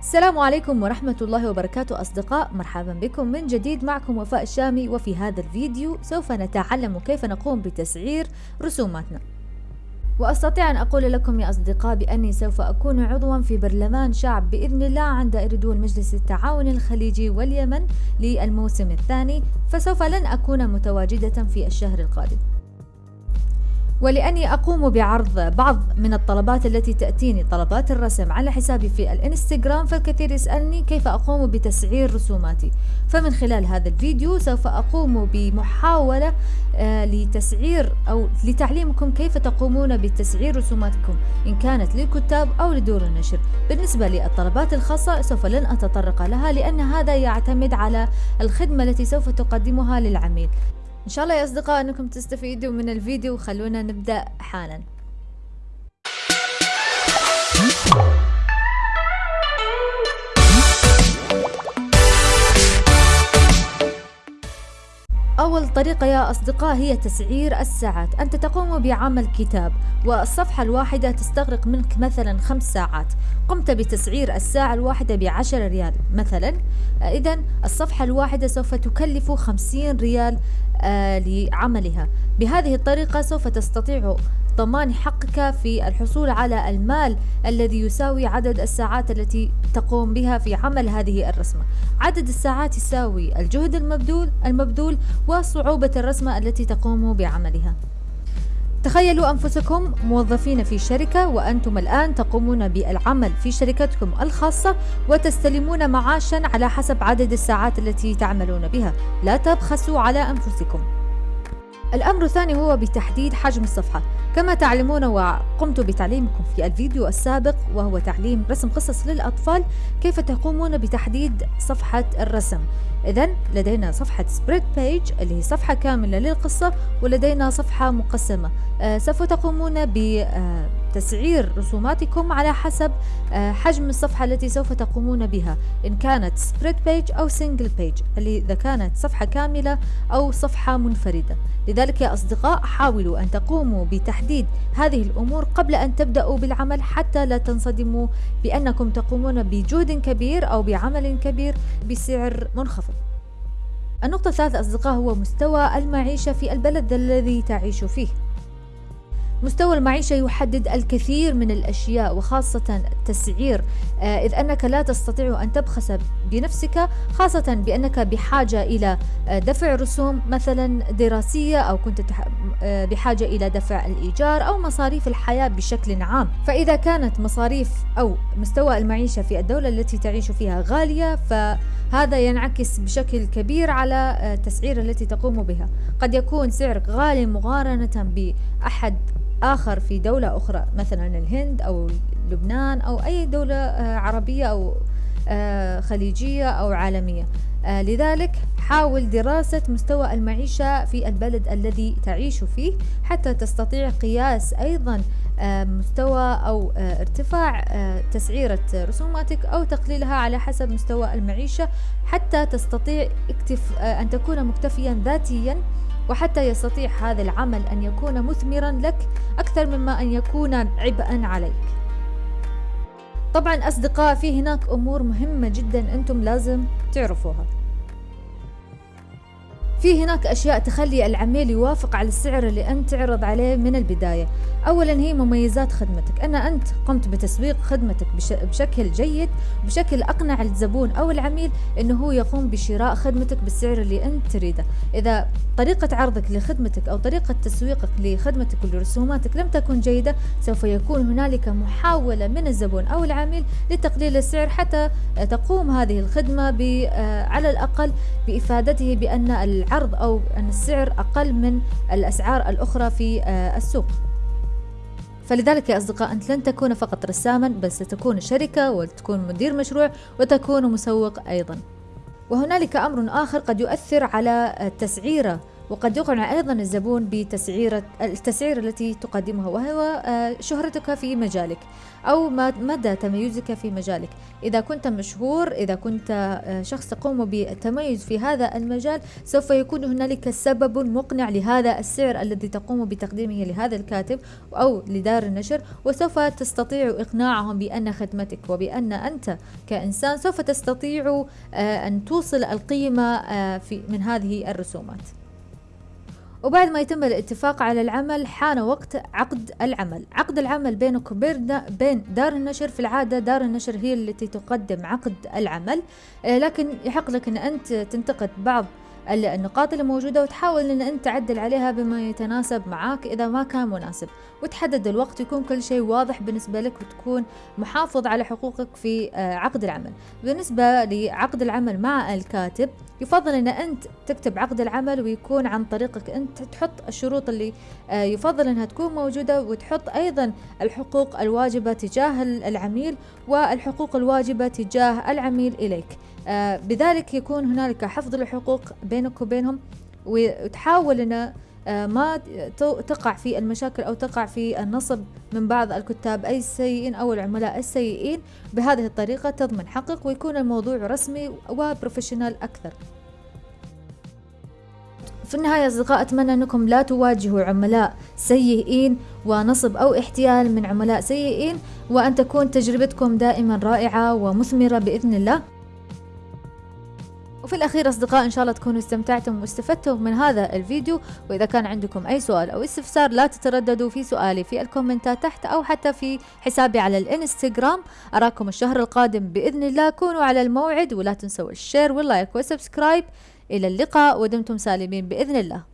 السلام عليكم ورحمة الله وبركاته أصدقاء. مرحبا بكم من جديد معكم وفاء الشامي وفي هذا الفيديو سوف نتعلم كيف نقوم بتسعير رسوماتنا. وأستطيع أن أقول لكم يا أصدقاء بأني سوف أكون عضوا في برلمان شعب بإذن الله عند إردول مجلس التعاون الخليجي واليمن للموسم الثاني فسوف لن أكون متواجدة في الشهر القادم. ولأني أقوم بعرض بعض من الطلبات التي تأتيني طلبات الرسم على حسابي في الإنستغرام فالكثير يسألني كيف أقوم بتسعير رسوماتي. فمن خلال هذا الفيديو سوف أقوم بمحاولة آه، لتسعير أو لتعليمكم كيف تقومون بتسعير رسوماتكم إن كانت للكتاب أو لدور النشر. بالنسبة للطلبات الخاصة سوف لن أتطرق لها لأن هذا يعتمد على الخدمة التي سوف تقدمها للعميل. إن شاء الله يا أصدقاء أنكم تستفيدوا من الفيديو خلونا نبدأ حالا. أول طريقة يا أصدقاء هي تسعير الساعات. أنت تقوم بعمل كتاب والصفحة الواحدة تستغرق منك مثلا خمس ساعات. قمت بتسعير الساعة الواحدة بعشر ريال مثلا. إذا الصفحة الواحدة سوف تكلف خمسين ريال آه لعملها. بهذه الطريقة سوف تستطيع ضمان حقك في الحصول على المال الذي يساوي عدد الساعات التي تقوم بها في عمل هذه الرسمة. عدد الساعات يساوي الجهد المبذول المبذول وصعوبة الرسمة التي تقوم بعملها. تخيلوا أنفسكم موظفين في شركة وأنتم الآن تقومون بالعمل في شركتكم الخاصة وتستلمون معاشا على حسب عدد الساعات التي تعملون بها. لا تبخسوا على أنفسكم. الأمر الثاني هو بتحديد حجم الصفحة. كما تعلمون وقمت بتعليمكم في الفيديو السابق وهو تعليم رسم قصص للأطفال كيف تقومون بتحديد صفحة الرسم. إذا لدينا صفحة spread page اللي هي صفحة كاملة للقصة ولدينا صفحة مقسمة. آه سوف تقومون بتسعير رسوماتكم على حسب آه حجم الصفحة التي سوف تقومون بها إن كانت spread page أو single page اللي إذا كانت صفحة كاملة أو صفحة منفردة. لذلك يا أصدقاء حاولوا أن تقوموا بتحديد هذه الأمور قبل أن تبدأوا بالعمل حتى لا تنصدموا بأنكم تقومون بجهد كبير أو بعمل كبير بسعر منخفض. النقطة الثالثة أصدقاء هو مستوى المعيشة في البلد الذي تعيش فيه. مستوى المعيشة يحدد الكثير من الأشياء وخاصة التسعير. آه، إذ أنك لا تستطيع أن تبخس بنفسك خاصة بأنك بحاجة إلى آه، دفع رسوم مثلا دراسية أو كنت آه، بحاجة إلى دفع الإيجار أو مصاريف الحياة بشكل عام. فإذا كانت مصاريف أو مستوى المعيشة في الدولة التي تعيش فيها غالية فهذا ينعكس بشكل كبير على التسعير التي تقوم بها. قد يكون سعرك غالي مقارنة بأحد آخر في دولة أخرى مثلا الهند أو لبنان أو أي دولة آه، عربية أو آه، خليجية أو عالمية. آه، لذلك حاول دراسة مستوى المعيشة في البلد الذي تعيش فيه حتى تستطيع قياس أيضا مستوى أو ارتفاع تسعيرة رسوماتك أو تقليلها على حسب مستوى المعيشة حتى تستطيع أن تكون مكتفيا ذاتيا وحتى يستطيع هذا العمل أن يكون مثمرا لك أكثر مما أن يكون عبئا عليك. طبعا أصدقاء في هناك أمور مهمة جدا أنتم لازم تعرفوها. في هناك أشياء تخلي العميل يوافق على السعر اللي أنت تعرض عليه من البداية. أولا هي مميزات خدمتك. أن أنت قمت بتسويق خدمتك بشكل جيد بشكل أقنع الزبون أو العميل أنه هو يقوم بشراء خدمتك بالسعر اللي أنت تريده. إذا طريقة عرضك لخدمتك أو طريقة تسويقك لخدمتك ولرسوماتك لم تكن جيدة سوف يكون هنالك محاولة من الزبون أو العميل لتقليل السعر حتى تقوم هذه الخدمة على الأقل بإفادته بأن العرض أو أن السعر أقل من الأسعار الأخرى في آه، السوق. فلذلك يا أصدقاء أنت لن تكون فقط رساما بل ستكون شركة وتكون مدير مشروع وتكون مسوق أيضا. وهنالك أمر آخر قد يؤثر على تسعير وقد يقنع أيضا الزبون بتسعيرة التسعير التي تقدمها وهو آه، شهرتك في مجالك أو مدى تميزك في مجالك. إذا كنت مشهور إذا كنت آه، شخص تقوم بالتميز في هذا المجال سوف يكون هنالك سبب مقنع لهذا السعر الذي تقوم بتقديمه لهذا الكاتب أو لدار النشر وسوف تستطيع إقناعهم بأن خدمتك وبأن أنت كإنسان سوف تستطيع آه، أن توصل القيمة في من هذه الرسومات. وبعد ما يتم الاتفاق على العمل حان وقت عقد العمل. عقد العمل بينك وبين بين دار النشر في العادة دار النشر هي التي تقدم عقد العمل. آه، لكن يحق لك أن أنت تنتقد بعض النقاط اللي موجودة وتحاول إن أنت تعدل عليها بما يتناسب معاك إذا ما كان مناسب. وتحدد الوقت يكون كل شيء واضح بالنسبة لك وتكون محافظ على حقوقك في آه، عقد العمل. بالنسبة لعقد العمل مع الكاتب يفضل إن أنت تكتب عقد العمل ويكون عن طريقك أنت تحط الشروط اللي آه، يفضل إنها تكون موجودة وتحط أيضا الحقوق الواجبة تجاه العميل والحقوق الواجبة تجاه العميل إليك. بذلك يكون هنالك حفظ الحقوق بينك وبينهم وتحاول أن آه، ما تقع في المشاكل أو تقع في النصب من بعض الكتاب أي السيئين أو العملاء السيئين. بهذه الطريقة تضمن حقك ويكون الموضوع رسمي وبروفيشنال أكثر. في النهاية أصدقاء أتمنى أنكم لا تواجهوا عملاء سيئين ونصب أو احتيال من عملاء سيئين وأن تكون تجربتكم دائما رائعة ومثمرة بإذن الله. وفي الأخير أصدقاء إن شاء الله تكونوا استمتعتم واستفدتم من هذا الفيديو. وإذا كان عندكم أي سؤال أو استفسار لا تترددوا في سؤالي في الكومنتات تحت أو حتى في حسابي على الإنستغرام. أراكم الشهر القادم بإذن الله. كونوا على الموعد ولا تنسوا ال share وال like وال subscribe. إلى اللقاء ودمتم سالمين بإذن الله.